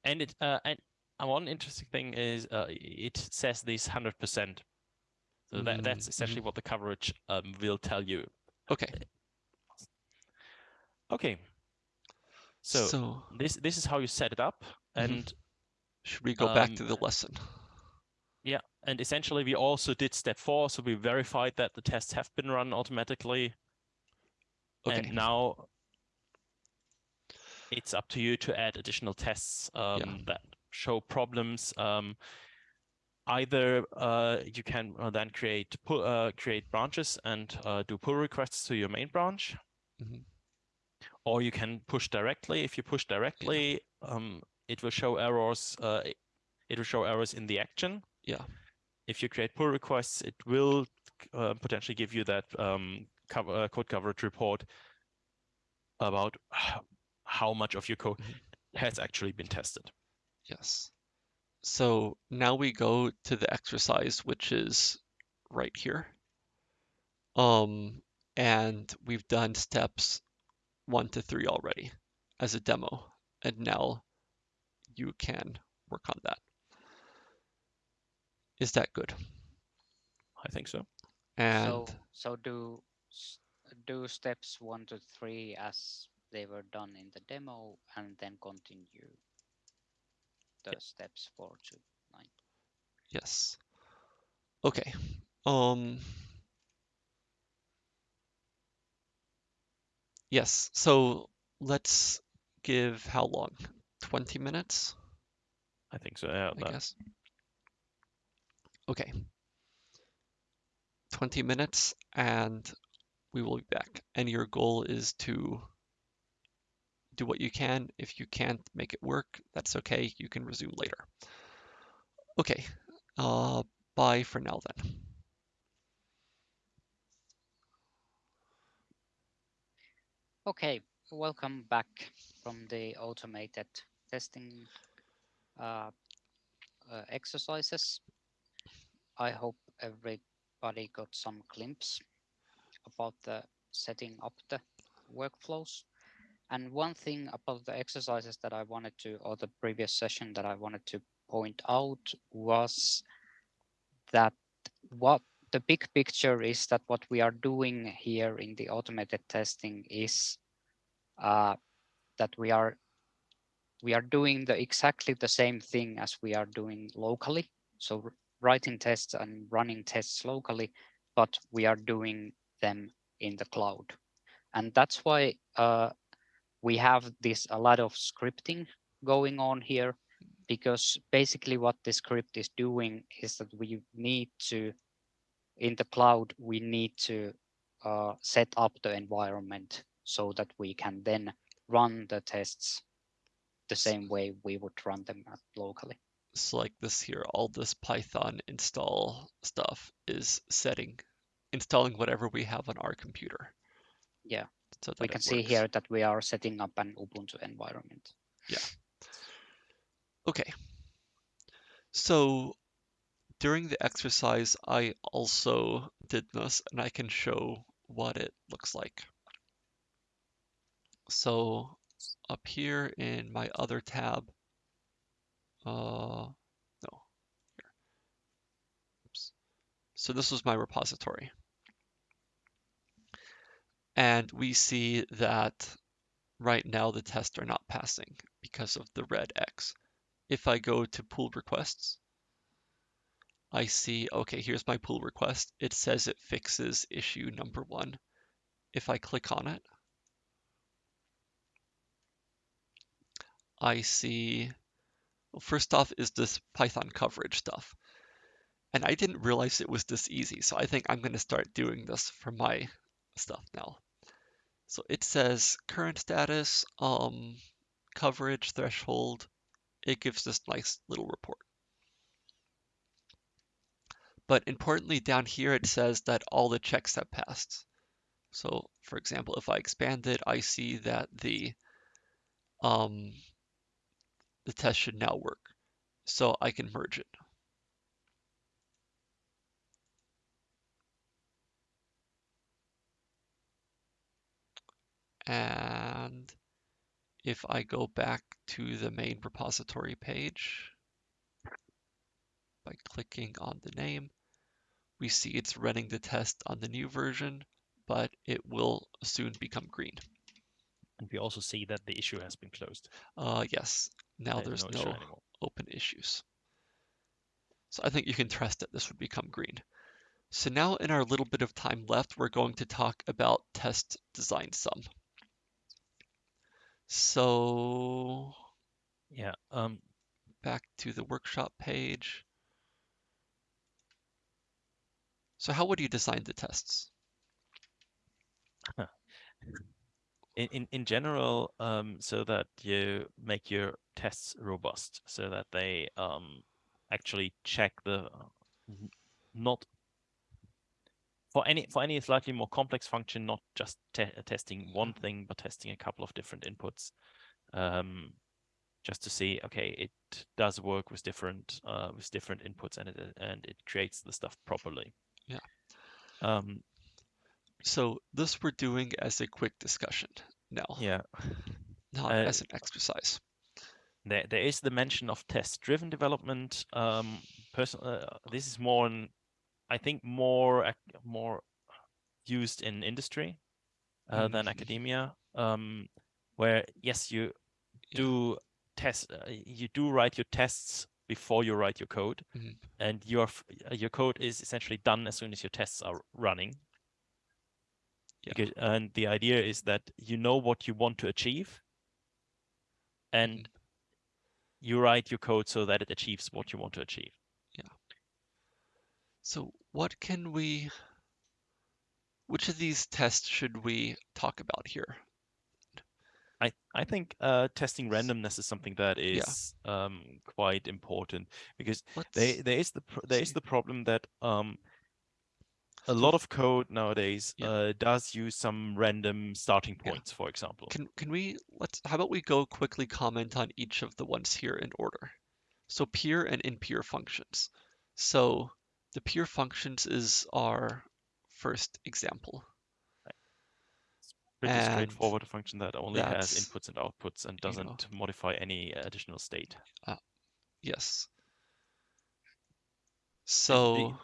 and it uh, and one interesting thing is uh, it says this hundred percent. So that that's Mm, essentially what the coverage um, will tell you. Okay, Okay. So, so this this is how you set it up, Mhm. and should we go back um, to the lesson? yeah, and essentially we also did step four, so we verified that the tests have been run automatically, Okay, and now it's up to you to add additional tests um, that show problems. Um, either uh, you can uh, then create uh, create branches and uh, do pull requests to your main branch, Mhm. Or you can push directly. If you push directly, um, it will show errors. Uh, it- will show errors in the action. Yeah. If you create pull requests, it will uh, potentially give you that um, cover, uh, code coverage report about how much of your code Mhm. has actually been tested. yes. So now we go to the exercise, which is right here. Um, and we've done steps one to three already as a demo, and now you can work on that. Is that good? I think so. And So so do do steps one to three as they were done in the demo, and then continue the steps four to nine. yes. Okay. Um Yes, so let's give how long? 20 minutes, I think so. Yeah, I that- guess. Okay. 20 minutes and we will be back. And your goal is to do what you can. If you can't make it work, that's okay. You can resume later. Okay. Uh, bye for now then. Okay, welcome back from the automated testing uh, uh, exercises. I hope everybody got some glimpse about the setting up the workflows. And one thing about the exercises that I wanted to, or the previous session that I wanted to point out was that what the big picture is that what we are doing here in the automated testing is uh, that we are we are doing the exactly the same thing as we are doing locally. So writing tests and running tests locally, but we are doing them in the cloud. And that's why uh, we have this a lot of scripting going on here, because basically what the script is doing is that we need to, in the cloud, we need to uh, set up the environment so that we can then run the tests the same way we would run them locally. So like this here, all this Python install stuff is setting, installing whatever we have on our computer. Yeah, so we can see works. here that we are setting up an Ubuntu environment. Yeah. Okay. So during the exercise, I also did this and I can show what it looks like. So up here in my other tab, uh, no, here. Oops. So this was my repository. And we see that right now the tests are not passing because of the red X. If I go to pull requests, I see, okay, here's my pull request. It says it fixes issue number one. If I click on it, I see, well, first off is this Python coverage stuff. And I didn't realize it was this easy. So I think I'm going to start doing this for my stuff now. So it says current status, um, coverage threshold. It gives this nice little report. But importantly down here, it says that all the checks have passed. So for example, if I expand it, I see that the um, the test should now work. So I can merge it. And if I go back to the main repository page by clicking on the name, we see it's running the test on the new version, but it will soon become green. And we also see that the issue has been closed. Uh, yes, now there's, there's no, no open issues. So I think you can trust that this would become green. So now in our little bit of time left, we're going to talk about test design sum. So yeah, um, back to the workshop page. So how would you design the tests? in, in, in general, um, so that you make your tests robust, so that they um, actually check the not for any for any slightly more complex function, not just te testing one mm-hmm. thing, but testing a couple of different inputs, um, just to see okay, it does work with different uh, with different inputs, and it and it creates the stuff properly. Yeah. Um, so this we're doing as a quick discussion now. Yeah. Not uh, as an exercise. There, there is the mention of test-driven development. Um, person, uh, this is more, in, I think, more more used in industry uh, mm. than academia. Um, where yes, you yeah. do test, uh, you do write your tests before you write your code, mm -hmm. and your your code is essentially done as soon as your tests are running. Yeah. Because, and the idea is that you know what you want to achieve and mm. you write your code so that it achieves what you want to achieve. Yeah. So what can we, which of these tests should we talk about here? I, I think uh, testing randomness is something that is yeah. um, quite important because they, there is the there is the problem that um, a lot of code nowadays yeah. uh, does use some random starting points, yeah. for example. Can can we let's how about we go quickly comment on each of the ones here in order. So pure and impure functions. So the pure functions is our first example. Pretty And straightforward function that only has inputs and outputs and you know. doesn't modify any additional state. Yes. So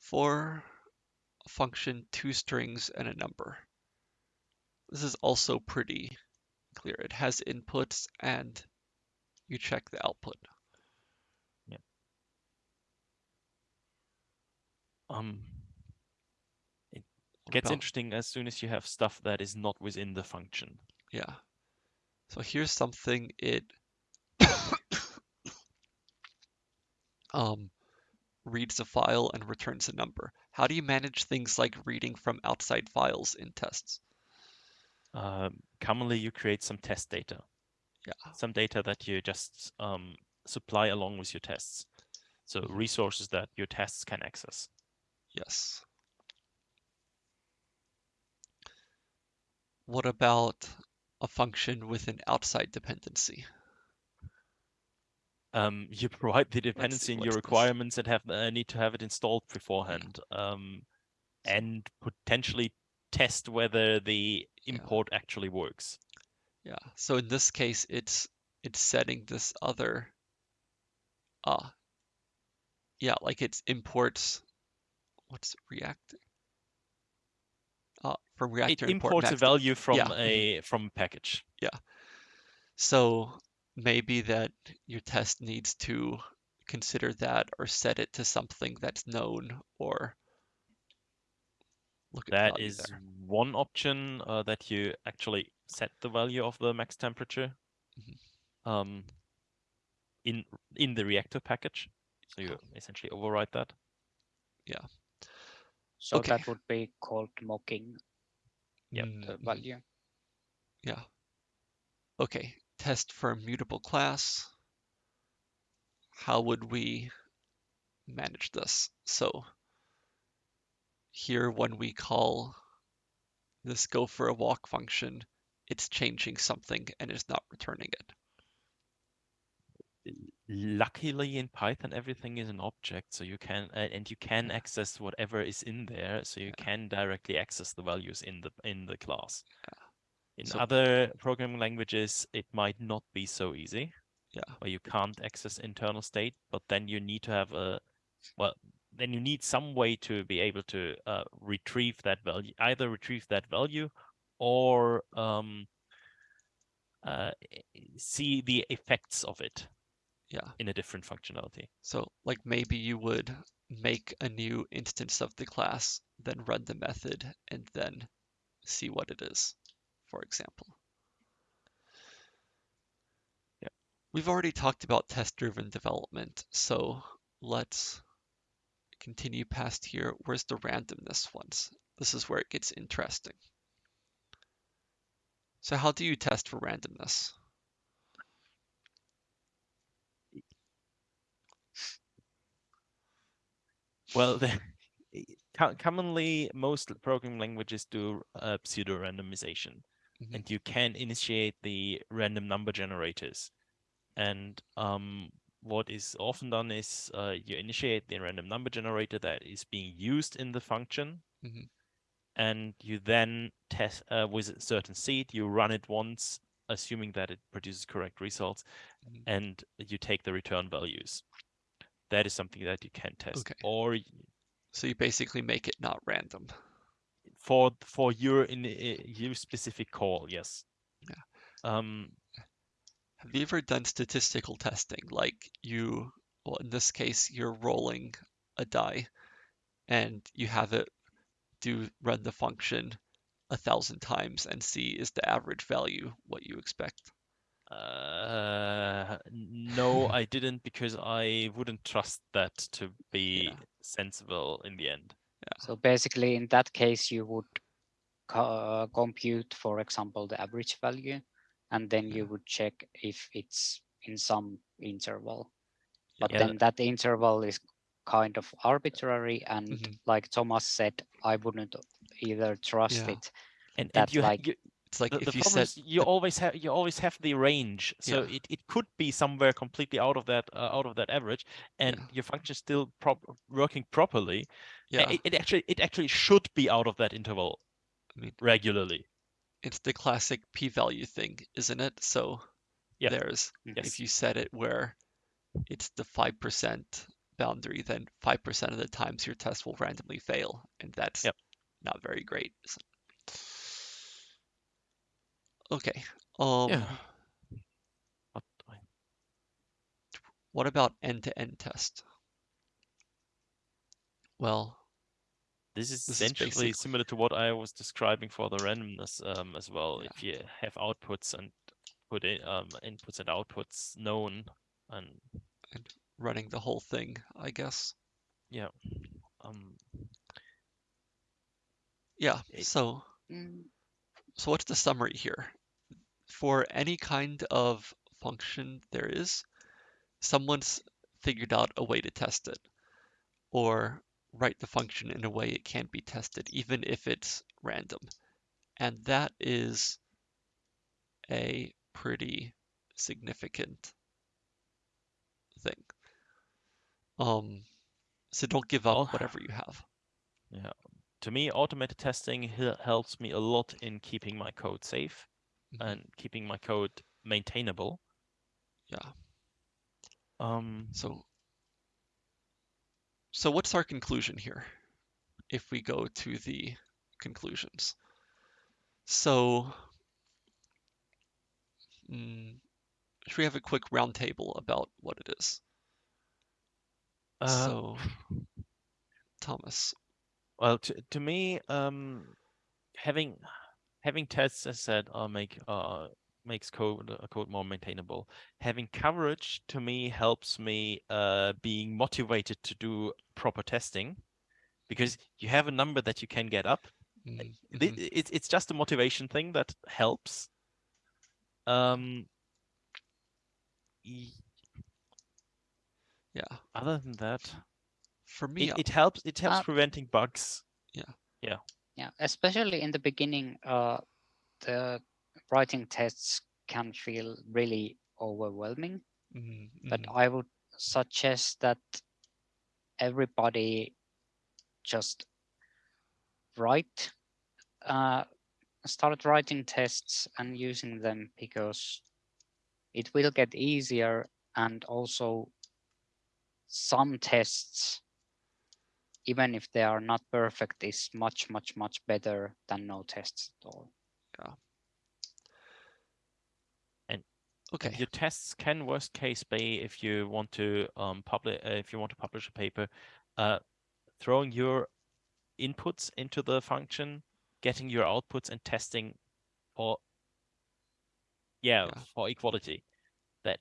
for a function, two strings and a number. This is also pretty clear. It has inputs and you check the output. Um, it What gets interesting as soon as you have stuff that is not within the function. Yeah. So here's something it um, reads a file and returns a number. How do you manage things like reading from outside files in tests? Um, commonly, you create some test data, Yeah. some data that you just um, supply along with your tests. So Mhm. resources that your tests can access. Yes. What about a function with an outside dependency? Um, you provide the dependency in your requirements and have uh, need to have it installed beforehand, um, and potentially test whether the Yeah. import actually works. Yeah. So in this case, it's it's setting this other uh yeah, like it's imports what's React? From React It import imports a value from yeah, a from a package. Yeah. So maybe that your test needs to consider that or set it to something that's known or look at the That value is there. one option uh, that you actually set the value of the max temperature Mhm. um, in in the reactor package. So you essentially override that. Yeah so Okay. that would be called mocking Yep. the Mhm. value. Yeah. Okay, test for a mutable class. How would we manage this? So here when we call this go for a walk function, it's changing something and is not returning it. Luckily in Python, everything is an object, so you can uh, and you can access whatever is in there, so you can directly access the values in the in the class. In So- other programming languages, it might not be so easy. Yeah. Where you can't access internal state, but then you need to have a well, then you need some way to be able to uh, retrieve that value, either retrieve that value or um, uh, see the effects of it Yeah. in a different functionality. So like maybe you would make a new instance of the class, then run the method and then see what it is, for example. Yeah. We've already talked about test-driven development, so let's continue past here. Where's the randomness ones? This is where it gets interesting. So how do you test for randomness? Well, the, commonly most programming languages do uh, pseudo randomization, Mhm. and you can initiate the random number generators. And um, what is often done is uh, you initiate the random number generator that is being used in the function, Mhm. and you then test uh, with a certain seed. You run it once, assuming that it produces correct results, Mhm. and you take the return values. That is something that you can test. Okay. Or So you basically make it not random. for for your in your specific call, yes. Yeah. Um, Have you ever done statistical testing? Like you, well, in this case, you're rolling a die and you have it do run the function a thousand times and see is the average value what you expect. Uh, no, I didn't because I wouldn't trust that to be Yeah. sensible in the end. So basically, in that case, you would co- uh, compute, for example, the average value, and then you would check if it's in some interval. But Yeah. then that interval is kind of arbitrary, and Mhm. like Thomas said, I wouldn't either trust Yeah. it. And, That, and you, like, you It's like the, if the you is you always have you always have the range, so Yeah. it, it could be somewhere completely out of that uh, out of that average, and Yeah. your function is still prop working properly. yeah It, it actually it actually should be out of that interval. I mean, regularly. it's the classic p-value thing, isn't it? So Yeah. there's Yes. if you set it where it's the 5% boundary, then 5% of the times your test will randomly fail, and that's Yep. not very great. So- Okay. Um, Yeah. But What about end-to-end test? Well, This is This is essentially basic- similar to what I was describing for the randomness um, as well. Yeah. If you have outputs and put in um, inputs and outputs known, and running the whole thing, I guess. um, Yeah. It- So, Mm, so what's the summary here? For any kind of function there is, someone's figured out a way to test it, or write the function in a way it can't be tested, even if it's random. And that is a pretty significant thing. Um, so don't give up whatever you have. To me, automated testing helps me a lot in keeping my code safe Mhm. and keeping my code maintainable. Yeah. Um, So, so what's our conclusion here? If we go to the conclusions. So, mm, should we have a quick roundtable about what it is? uh, So, Thomas, Well, to, to me, um, having having tests as said uh, make uh makes code uh, code more maintainable. Having coverage to me helps me uh being motivated to do proper testing because you have a number that you can get up. mm, Thi- mhm, It's it's just a motivation thing that helps. Um. yeah. Other than that, For me, it, it helps. It helps Uh, preventing bugs. yeah, Yeah. Yeah, especially in the beginning, uh, the writing tests can feel really overwhelming. mhm, But mhm, I would suggest that everybody just write, uh, start writing tests and using them because it will get easier and also some tests even if they are not perfect is much much much better than no tests at all Yeah. And okay. Your tests can worst case be if you want to um publish uh, if you want to publish a paper, uh, throwing your inputs into the function, getting your outputs and testing for yeah, Yeah. for equality. That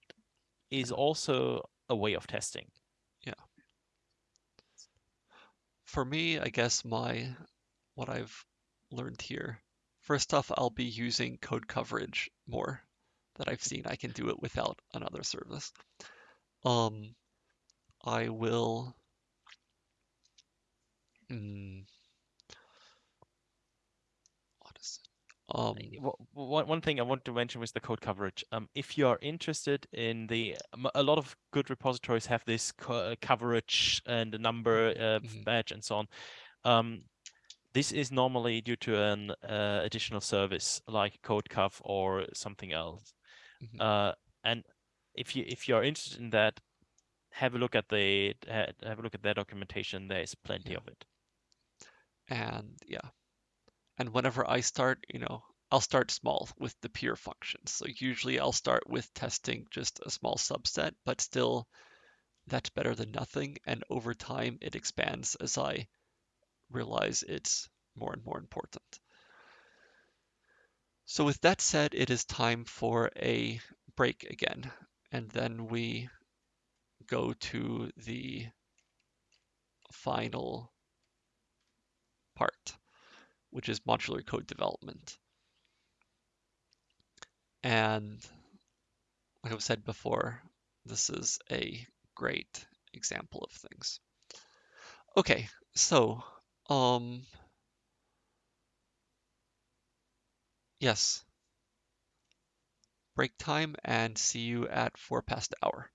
is also a way of testing. For me, I guess my what I've learned here. First off, I'll be using code coverage more that I've seen. I can do it without another service. Um, I will. Mm, what is it? Um, One one thing I want to mention was the code coverage. Um, if you are interested in the, a lot of good repositories have this co- uh, coverage and the number uh, Mhm. badge and so on. Um, this is normally due to an uh, additional service like CodeCov or something else. Mhm. Uh, and if you if you are interested in that, have a look at the ha- have a look at their documentation. There is plenty Yeah. of it. and yeah. And whenever I start, you know, I'll start small with the pure functions. So usually I'll start with testing just a small subset, but still that's better than nothing. And over time it expands as I realize it's more and more important. So with that said, it is time for a break again. And then we go to the final part, which is modular code development. And like I've said before, this is a great example of things. Okay, so um yes. Break time and see you at four past hour.